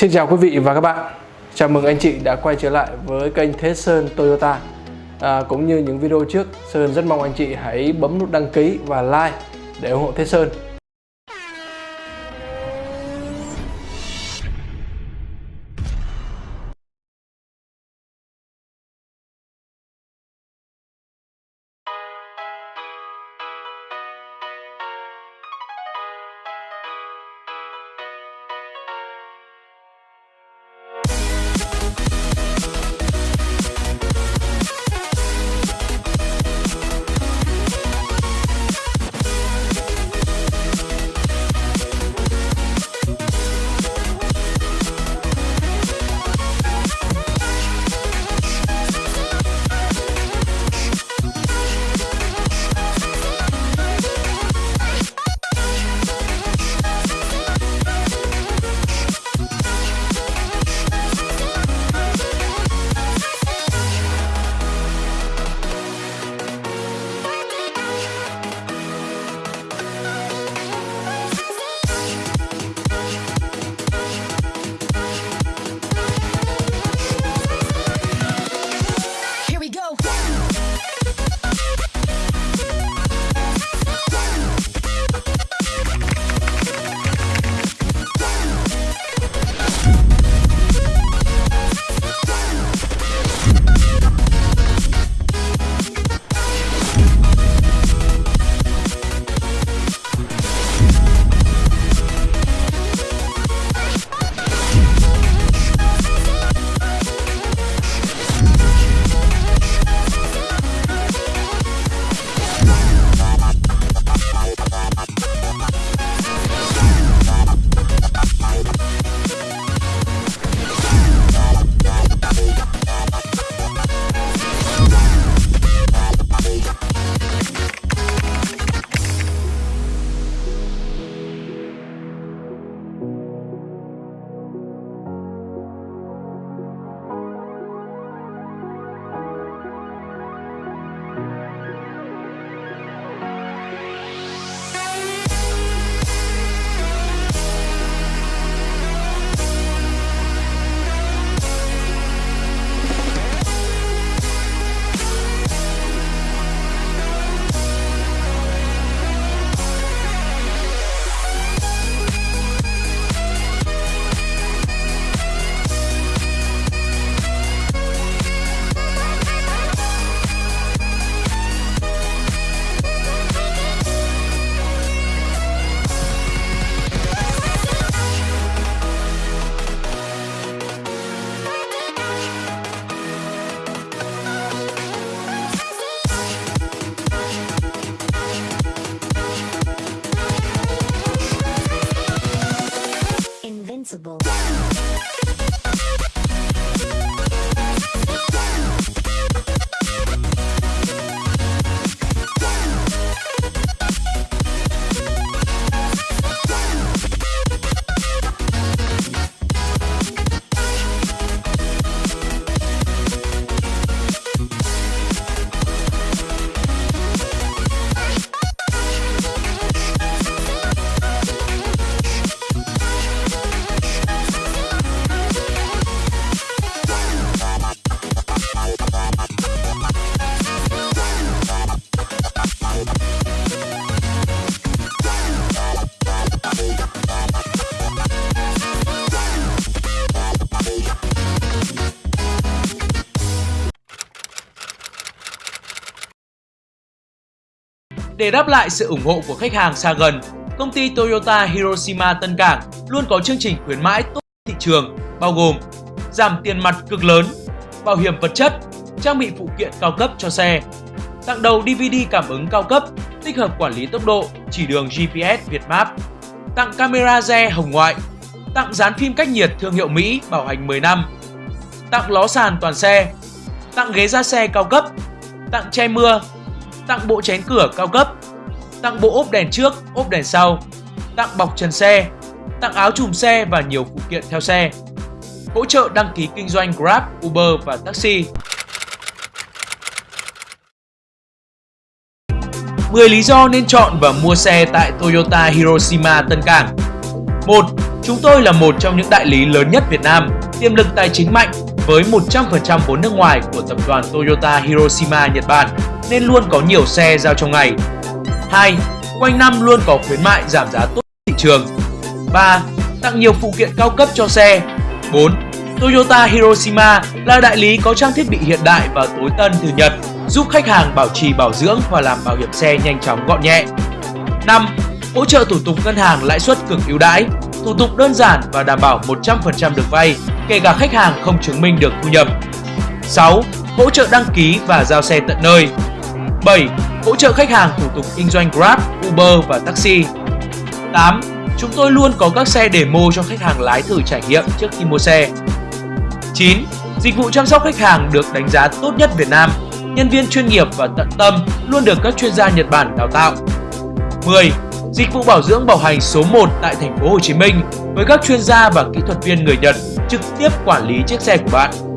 Xin chào quý vị và các bạn. Chào mừng anh chị đã quay trở lại với kênh Thế Sơn Toyota. À, Cũng như những video trước Sơn rất mong anh chị hãy bấm nút đăng ký và like để ủng hộ Thế Sơn. responsible. Để đáp lại sự ủng hộ của khách hàng xa gần, công ty Toyota Hiroshima Tân Cảng luôn có chương trình khuyến mãi tốt thị trường, bao gồm giảm tiền mặt cực lớn, bảo hiểm vật chất, trang bị phụ kiện cao cấp cho xe, tặng đầu DVD cảm ứng cao cấp, tích hợp quản lý tốc độ, chỉ đường GPS Việt Map, tặng camera re hồng ngoại, tặng dán phim cách nhiệt thương hiệu Mỹ bảo hành 10 năm, tặng ló sàn toàn xe, tặng ghế da xe cao cấp, tặng che mưa, tặng bộ chén cửa cao cấp, tặng bộ ốp đèn trước, ốp đèn sau, tặng bọc trần xe, tặng áo chùm xe và nhiều phụ kiện theo xe. Hỗ trợ đăng ký kinh doanh Grab, Uber và taxi. 10 lý do nên chọn và mua xe tại Toyota Hiroshima Tân Cảng 1. Chúng tôi là một trong những đại lý lớn nhất Việt Nam, tiềm lực tài chính mạnh với 100% vốn nước ngoài của tập đoàn Toyota Hiroshima Nhật Bản nên luôn có nhiều xe giao trong ngày. 2. Quanh năm luôn có khuyến mại giảm giá tốt thị trường. 3. Tặng nhiều phụ kiện cao cấp cho xe. 4. Toyota Hiroshima là đại lý có trang thiết bị hiện đại và tối tân từ Nhật, giúp khách hàng bảo trì bảo dưỡng và làm bảo hiểm xe nhanh chóng gọn nhẹ. 5. Hỗ trợ thủ tục ngân hàng lãi suất cực ưu đãi, thủ tục đơn giản và đảm bảo 100% được vay, kể cả khách hàng không chứng minh được thu nhập. 6. Hỗ trợ đăng ký và giao xe tận nơi. 7. Hỗ trợ khách hàng thủ tục kinh doanh Grab, Uber và taxi. 8. Chúng tôi luôn có các xe demo cho khách hàng lái thử trải nghiệm trước khi mua xe. 9. Dịch vụ chăm sóc khách hàng được đánh giá tốt nhất Việt Nam. Nhân viên chuyên nghiệp và tận tâm luôn được các chuyên gia Nhật Bản đào tạo. 10. Dịch vụ bảo dưỡng bảo hành số 1 tại thành phố Hồ Chí Minh với các chuyên gia và kỹ thuật viên người Nhật trực tiếp quản lý chiếc xe của bạn.